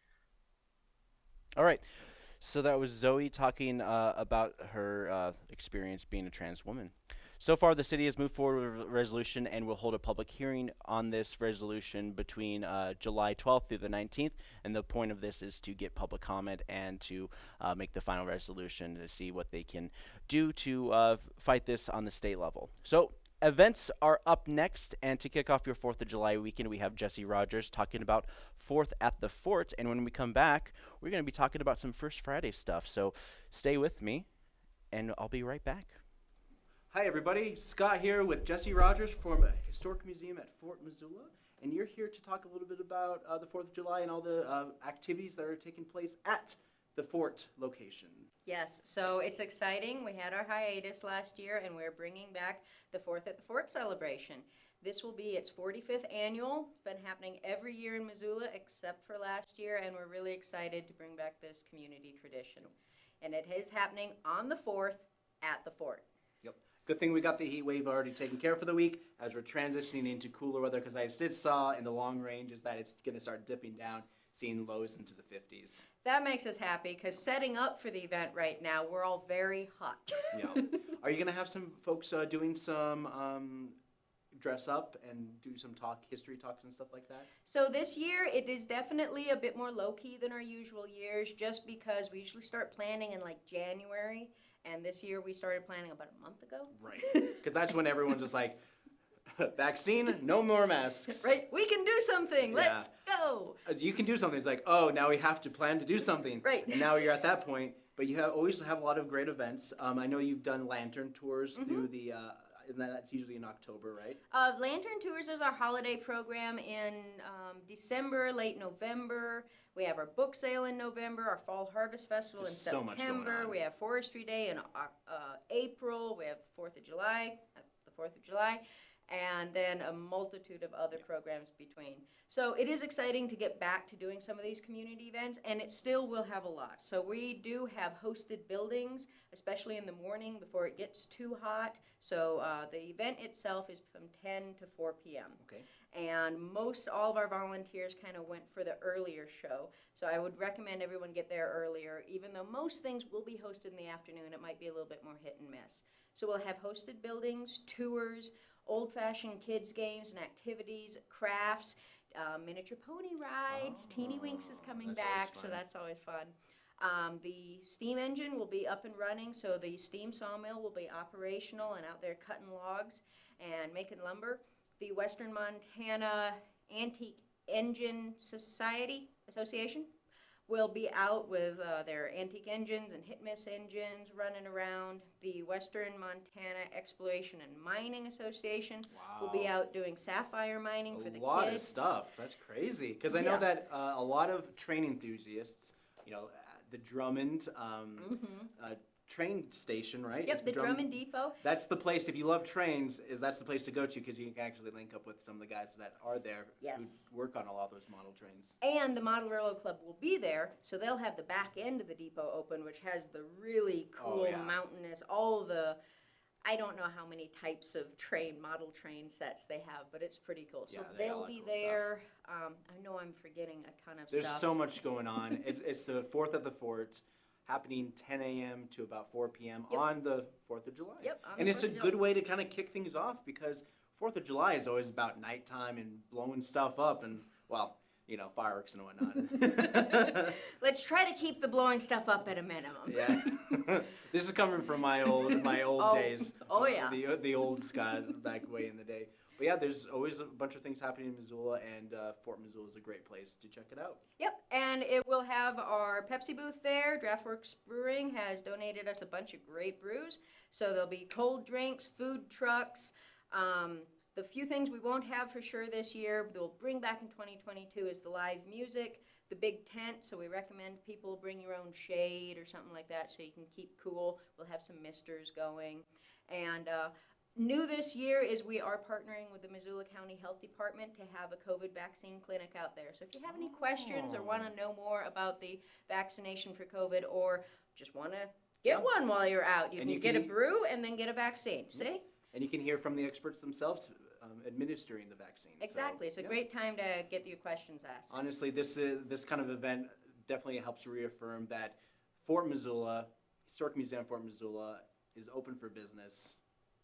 All right. So that was Zooey talking uh, about her uh, experience being a trans woman. So far, the city has moved forward with a resolution and will hold a public hearing on this resolution between uh, July 12th through the 19th. And the point of this is to get public comment and to uh, make the final resolution to see what they can do to uh, fight this on the state level. So events are up next, and to kick off your 4th of July weekend, we have Jesse Rogers talking about 4th at the Fort. And when we come back, we're going to be talking about some First Friday stuff. So stay with me, and I'll be right back. Hi, everybody. Scott here with Jesse Rogers from Historic Museum at Fort Missoula. And you're here to talk a little bit about uh, the 4th of July and all the uh, activities that are taking place at the fort location. Yes, so it's exciting. We had our hiatus last year and we're bringing back the Fourth at the Fort celebration. This will be its 45th annual. It's been happening every year in Missoula except for last year, and we're really excited to bring back this community tradition. And it is happening on the 4th at the fort. Yep. Good thing we got the heat wave already taken care of for the week as we're transitioning into cooler weather because I did saw in the long range is that it's going to start dipping down, seeing lows into the 50s. That makes us happy because setting up for the event right now, we're all very hot. Yeah. Are you going to have some folks uh, doing some um, dress up and do some talk, history talks and stuff like that? So this year it is definitely a bit more low key than our usual years just because we usually start planning in like January and this year we started planning about a month ago. Right. Because that's when everyone's just like, vaccine, no more masks. Right? We can do something. Let's go. Uh, You can do something. It's like, oh, now we have to plan to do something. Right. And now you're at that point. But you have, always have a lot of great events. Um, I know you've done lantern tours Mm-hmm. through the, uh, and that's usually in October, right? Uh, Lantern Tours is our holiday program in um, December, late November. We have our book sale in November, our Fall Harvest Festival There's in so September. We have Forestry Day in uh, uh, April. We have Fourth of July, uh, the Fourth of July, and then a multitude of other programs between. So it is exciting to get back to doing some of these community events, and it still will have a lot. So we do have hosted buildings, especially in the morning before it gets too hot. So uh, the event itself is from 10 to 4 p.m. Okay. And most all of our volunteers kind of went for the earlier show. So I would recommend everyone get there earlier, even though most things will be hosted in the afternoon. It might be a little bit more hit and miss. So we'll have hosted buildings, tours, old fashioned kids' games and activities, crafts, uh, miniature pony rides. Teeny Winks is coming that's back, so that's always fun. Um, the steam engine will be up and running, so the steam sawmill will be operational and out there cutting logs and making lumber. The Western Montana Antique Engine Society Association will be out with uh, their antique engines and hit miss engines running around. The Western Montana Exploration and Mining Association wow. will be out doing sapphire mining for the kids. a lot of stuff. That's crazy. Because I know that uh, a lot of train enthusiasts, you know, uh, the Drummond um, uh, train station, right? Yep, Is the Drummond Depot. That's the place. If you love trains, is that's the place to go to because you can actually link up with some of the guys that are there Yes. who work on a lot of those model trains. And the Model Railroad Club will be there, so they'll have the back end of the depot open, which has the really Oh, cool yeah. mountainous, all the, I don't know how many types of train, model train sets they have, but it's pretty cool. So Yeah, they all they'll have be cool stuff. there. Um, I know I'm forgetting a ton of There's stuff. so much going on. it's, it's the fourth of the fort, happening 10 a.m. to about 4 p.m. Yep. on the Fourth of July. Yep, and it's a good way to kind of kick things off because Fourth of July is always about nighttime and blowing stuff up and well, you know, fireworks and whatnot. Let's try to keep the blowing stuff up at a minimum. yeah, this is coming from my old my old Oh, days. oh, yeah. the the old Scott back way in the day. But yeah, there's always a bunch of things happening in Missoula, and uh, Fort Missoula is a great place to check it out. Yep, and it will have our Pepsi booth there. Draftworks Brewing has donated us a bunch of great brews. So there'll be cold drinks, food trucks. Um, the few things we won't have for sure this year, we'll bring back in 2022 is the live music, the big tent. So we recommend people bring your own shade or something like that so you can keep cool. We'll have some misters going. And uh, New this year is we are partnering with the Missoula County Health Department to have a COVID vaccine clinic out there. So if you have any questions or want to know more about the vaccination for COVID or just want to get one while you're out, you And can you get a brew and then get a vaccine. See? And you can hear from the experts themselves um, administering the vaccine. So, Exactly. It's a yeah. great time to get your questions asked. Honestly, this is, this kind of event definitely helps reaffirm that Fort Missoula, Historic Museum of Fort Missoula, is open for business.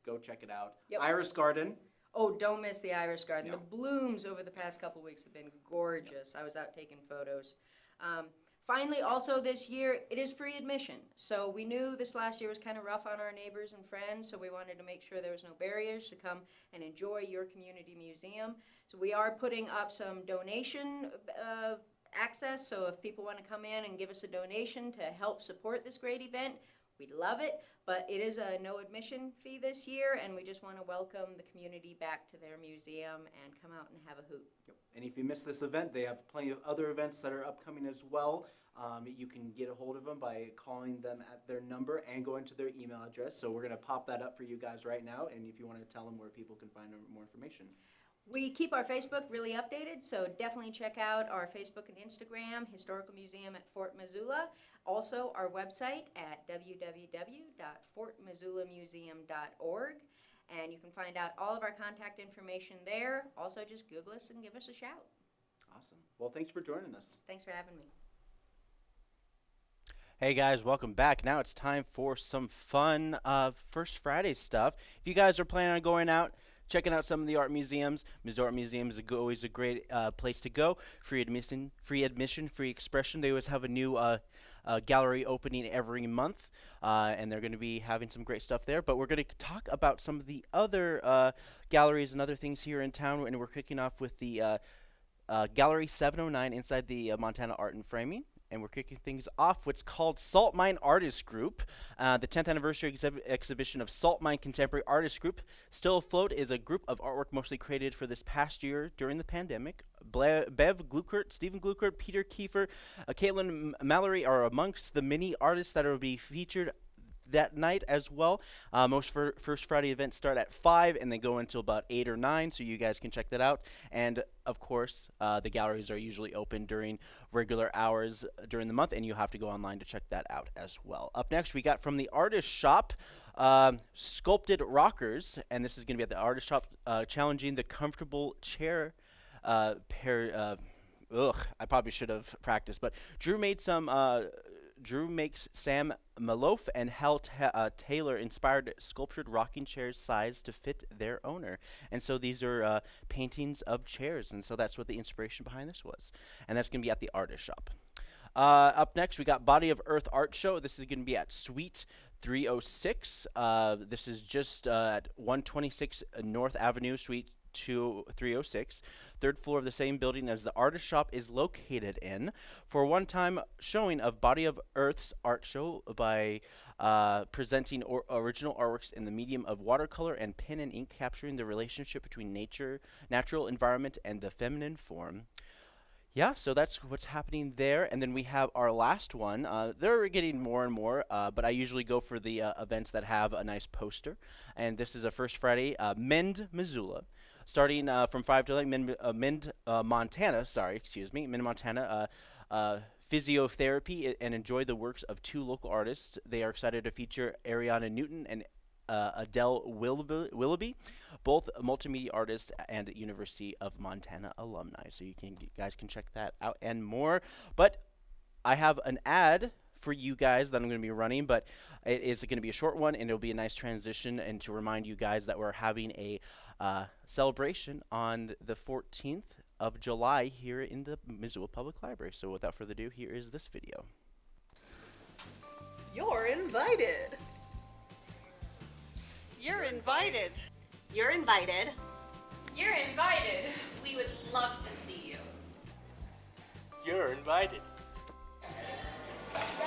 Go check it out. Yep. Iris Garden. Oh, don't miss the iris garden. The blooms over the past couple weeks have been gorgeous. I was out taking photos. Um, finally, also this year, it is free admission. So we knew this last year was kind of rough on our neighbors and friends, so we wanted to make sure there was no barriers to come and enjoy your community museum. So we are putting up some donation uh, access. So if people want to come in and give us a donation to help support this great event, We'd love it, but it is a no admission fee this year, and we just want to welcome the community back to their museum and come out and have a hoot. And if you miss this event, they have plenty of other events that are upcoming as well. Um, you can get a hold of them by calling them at their number and going to their email address. So we're going to pop that up for you guys right now. And if you want to tell them where people can find more information. We keep our Facebook really updated, so definitely check out our Facebook and Instagram, Historical Museum at Fort Missoula. Also, our website at www.fortmissoulamuseum.org. And you can find out all of our contact information there. Also, just Google us and give us a shout. Awesome. Well, thanks for joining us. Thanks for having me. Hey guys, welcome back. Now it's time for some fun uh, First Friday stuff. If you guys are planning on going out, checking out some of the art museums. Missoula Art Museum is a always a great uh, place to go. Free admission, free admission, free expression. They always have a new uh, uh, gallery opening every month, uh, and they're going to be having some great stuff there. But we're going to talk about some of the other uh, galleries and other things here in town, and we're kicking off with the uh, Gallery 709 inside the Montana Art and Framing. And we're kicking things off what's called Salt Mine Artist Group. Uh, the 10th anniversary exhib- exhibition of Salt Mine Contemporary Artist Group, still afloat, is a group of artwork mostly created for this past year during the pandemic. Ble- Bev Glueckert, Stephen Glueckert, Peter Kiefer, uh, Caitlin M- Mallory are amongst the many artists that will be featured that night as well. Uh, most fir- First Friday events start at 5 and they go until about 8 or 9, so you guys can check that out. And of course, uh, the galleries are usually open during regular hours during the month, and you have to go online to check that out as well. Up next, we got from the Artist Shop. Um, sculpted rockers, and this is going to be at the artist shop, uh, challenging the comfortable chair uh, pair. Uh, ugh, I probably should have practiced, but Drew made some. Uh, Drew makes Sam Maloof and Hal uh, Taylor inspired sculptured rocking chairs sized to fit their owner. And so these are uh, paintings of chairs, and so that's what the inspiration behind this was. And that's going to be at the artist shop. Uh, up next, we got Body of Earth Art Show. This is going to be at Suite 306. Uh, this is just uh, at 126 North Avenue, Suite 2 306 third floor of the same building as the artist shop is located in for one-time showing of body of earth's art show by uh, presenting or original artworks in the medium of watercolor and pen and ink capturing the relationship between nature natural environment and the feminine form yeah, so that's what's happening there. And then we have our last one. Uh, they're getting more and more, uh, but I usually go for the uh, events that have a nice poster. And this is a First Friday, uh, Mend, Missoula. Starting uh, from 5 to 11, Mend, uh, Mend Montana, sorry, excuse me, Mend, Montana, physiotherapy i- and enjoy the works of two local artists. They are excited to feature Ariana Newton and uh, Adele Willoughby, Willoughby, both multimedia artists and University of Montana alumni. So you can you guys can check that out and more. But I have an ad for you guys that I'm going to be running, but it is going to be a short one, and it'll be a nice transition and to remind you guys that we're having a uh, celebration on the 14th of July here in the Missoula Public Library. So without further ado, here is this video. You're invited. You're invited. You're invited. You're invited. We would love to see you. You're invited.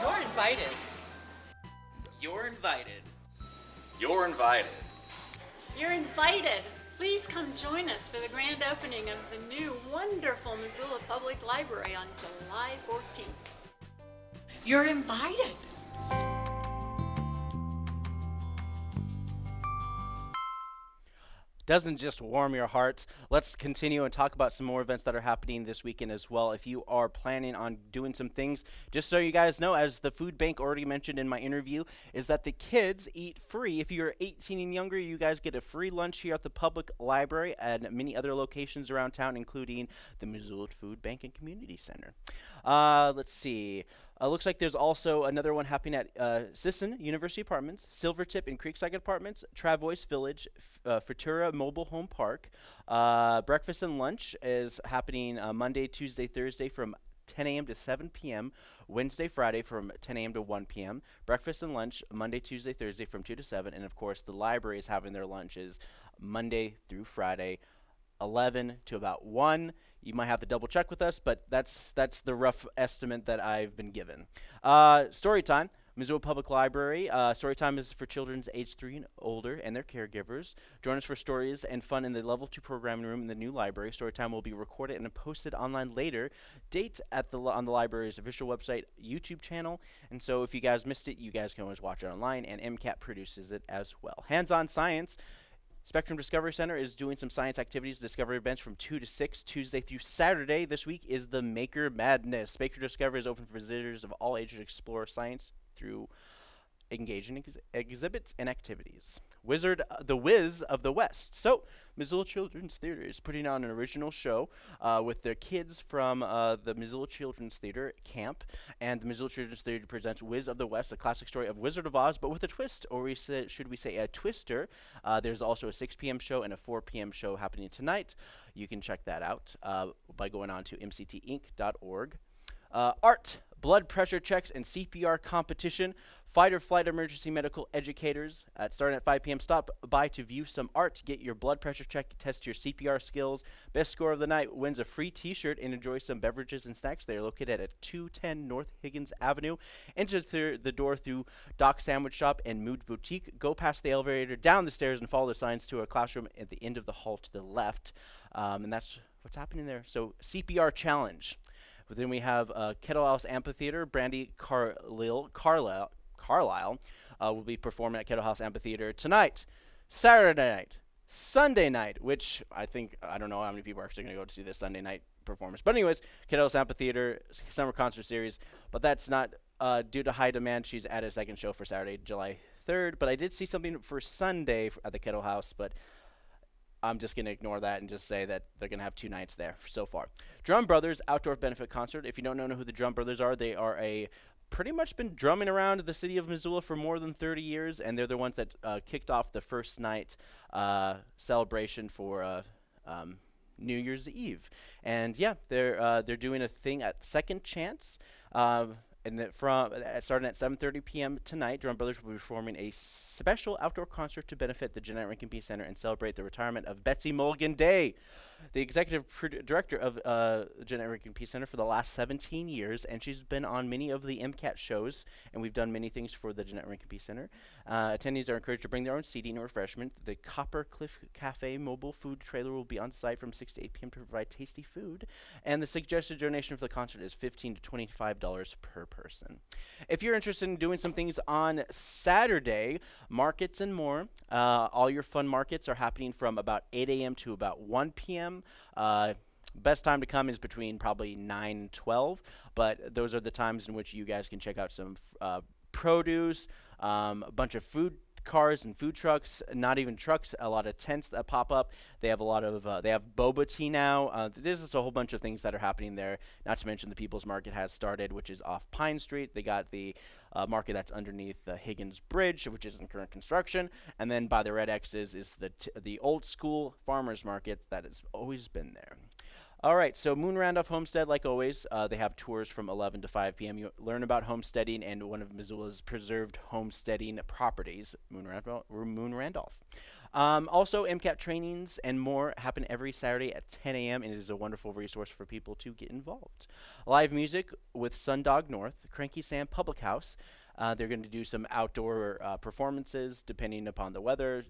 You're invited. You're invited. You're invited. You're invited. Please come join us for the grand opening of the new wonderful Missoula Public Library on July 14th. You're invited. Doesn't just warm your hearts. Let's continue and talk about some more events that are happening this weekend as well. If you are planning on doing some things, just so you guys know, as the food bank already mentioned in my interview, is that the kids eat free. If you're 18 and younger, you guys get a free lunch here at the public library and many other locations around town, including the Missoula Food Bank and Community Center. Uh, let's see. Uh, looks like there's also another one happening at uh, Sisson University Apartments, Silvertip and Creekside Apartments, Travois Village, uh, Futura Mobile Home Park. Uh, breakfast and lunch is happening uh, Monday, Tuesday, Thursday from 10 a.m. to 7 p.m. Wednesday, Friday from 10 a.m. to 1 p.m. Breakfast and lunch Monday, Tuesday, Thursday from 2 to 7. And of course, the library is having their lunches Monday through Friday, 11 to about 1. You might have to double check with us, but that's that's the rough estimate that I've been given. Uh, story time. Missoula Public Library. Uh, Storytime is for children age three and older and their caregivers. Join us for stories and fun in the level two programming room in the new library. Storytime will be recorded and posted online later. Date at the on the library's official website, YouTube channel. And so if you guys missed it, you guys can always watch it online. And MCAT produces it as well. Hands-on science. Spectrum Discovery Center is doing some science activities, discovery events from 2 to 6, Tuesday through Saturday. This week is the Maker Madness. Maker Discovery is open for visitors of all ages to explore science through engaging ex- exhibits and activities. Wizard, uh, the Wiz of the West. So, Missoula Children's Theater is putting on an original show uh, with their kids from uh, the Missoula Children's Theater camp, and the Missoula Children's Theater presents Wiz of the West, a classic story of Wizard of Oz, but with a twist, or we say, should we say a twister. Uh, there's also a 6 p.m. show and a 4 p.m. show happening tonight. You can check that out uh, by going on to mctinc.org. Uh, art, blood pressure checks, and CPR competition. Fight or flight emergency medical educators at starting at 5 p.m. Stop by to view some art, get your blood pressure check, test your CPR skills. Best score of the night wins a free T-shirt and enjoy some beverages and snacks. They are located at 210 North Higgins Avenue. Enter th- the door through Doc Sandwich Shop and Mood Boutique. Go past the elevator, down the stairs, and follow the signs to a classroom at the end of the hall to the left. Um, and that's what's happening there. So CPR challenge. But then we have uh, Kettle House Amphitheater. Brandi Carlisle, Carlisle, Carlisle uh, will be performing at Kettle House Amphitheater tonight, Saturday night, Sunday night, which I think, I don't know how many people are actually going to go to see this Sunday night performance. But, anyways, Kettle House Amphitheater Summer Concert Series. But that's not uh, due to high demand. She's at a second show for Saturday, July 3rd. But I did see something for Sunday at the Kettle House, but I'm just going to ignore that and just say that they're going to have two nights there so far. Drum Brothers Outdoor Benefit Concert. If you don't know who the Drum Brothers are, they are a pretty much been drumming around the city of Missoula for more than 30 years, and they're the ones that uh, kicked off the first night uh, celebration for uh, um, New Year's Eve. And yeah, they're uh, they're doing a thing at Second Chance. And that from uh, starting at 7:30 p.m. tonight, Drum Brothers will be performing a special outdoor concert to benefit the Jeannette Rankin Peace Center and celebrate the retirement of Betsy Mulligan-Dague, the executive director of uh, Jeannette and Peace Center for the last 17 years, and she's been on many of the MCAT shows, and we've done many things for the Jeannette Rankin Peace Center. Uh, attendees are encouraged to bring their own seating and refreshment. The Copper Cliff Cafe mobile food trailer will be on site from 6 to 8 p.m. to provide tasty food, and the suggested donation for the concert is 15 to 25 dollars per person. If you're interested in doing some things on Saturday, markets and more, uh, all your fun markets are happening from about 8 a.m. to about 1 p.m. Uh, best time to come is between probably 9 and 12, but those are the times in which you guys can check out some uh, produce, um, a bunch of food cars and food trucks, not even trucks, a lot of tents that pop up. They have a lot of, uh, they have boba tea now. Uh, there's just a whole bunch of things that are happening there. Not to mention the People's Market has started, which is off Pine Street. They got the uh, market that's underneath the Higgins Bridge, which is in current construction. And then by the Red X's is the, the old school farmers market that has always been there. All right, so Moon Randolph Homestead, like always, uh, they have tours from 11 to 5 p.m. You learn about homesteading and one of Missoula's preserved homesteading properties, Moon. Moon Randolph. Um, also, MCAT trainings and more happen every Saturday at 10 a.m. and it is a wonderful resource for people to get involved. Live music with Sundog North, Cranky Sam Public House. Uh, they're going to do some outdoor uh, performances depending upon the weather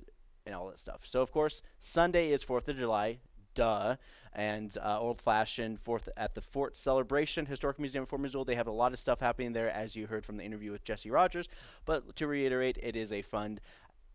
and all that stuff. So, of course, Sunday is 4th of July, duh. And uh, old fashioned fourth at the Fort Celebration Historic Museum of Fort Missoula. They have a lot of stuff happening there, as you heard from the interview with Jesse Rogers. But to reiterate, it is a fun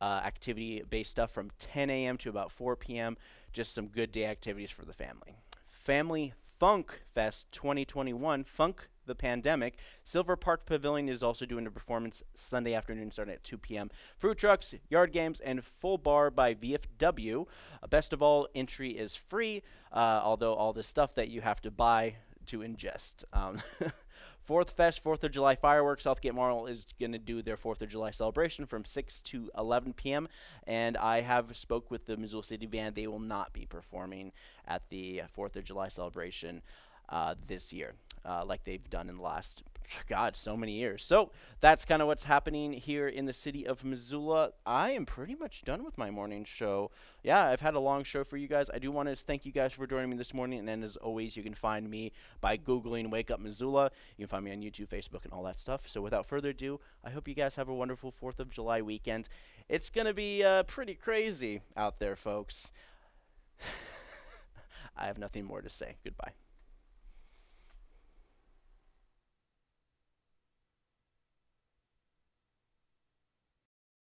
uh, activity based stuff from 10 a.m. to about 4 p.m. Just some good day activities for the family. Family Funk Fest 2021, Funk the Pandemic. Silver Park Pavilion is also doing a performance Sunday afternoon starting at 2 p.m. Fruit trucks, yard games, and full bar by VFW. Uh, best of all, entry is free, uh, although all the stuff that you have to buy to ingest. Um, Fourth Fest, 4th of July fireworks. Southgate Mall is going to do their 4th of July celebration from 6 to 11 p.m. And I have spoke with the Missoula City Band. They will not be performing at the 4th of July celebration uh, this year, uh, like they've done in the last God, so many years. So that's kind of what's happening here in the city of Missoula. I am pretty much done with my morning show. Yeah, I've had a long show for you guys. I do want to thank you guys for joining me this morning. And then, as always, you can find me by Googling Wake Up Missoula. You can find me on YouTube, Facebook, and all that stuff. So without further ado, I hope you guys have a wonderful 4th of July weekend. It's going to be uh, pretty crazy out there, folks. I have nothing more to say. Goodbye.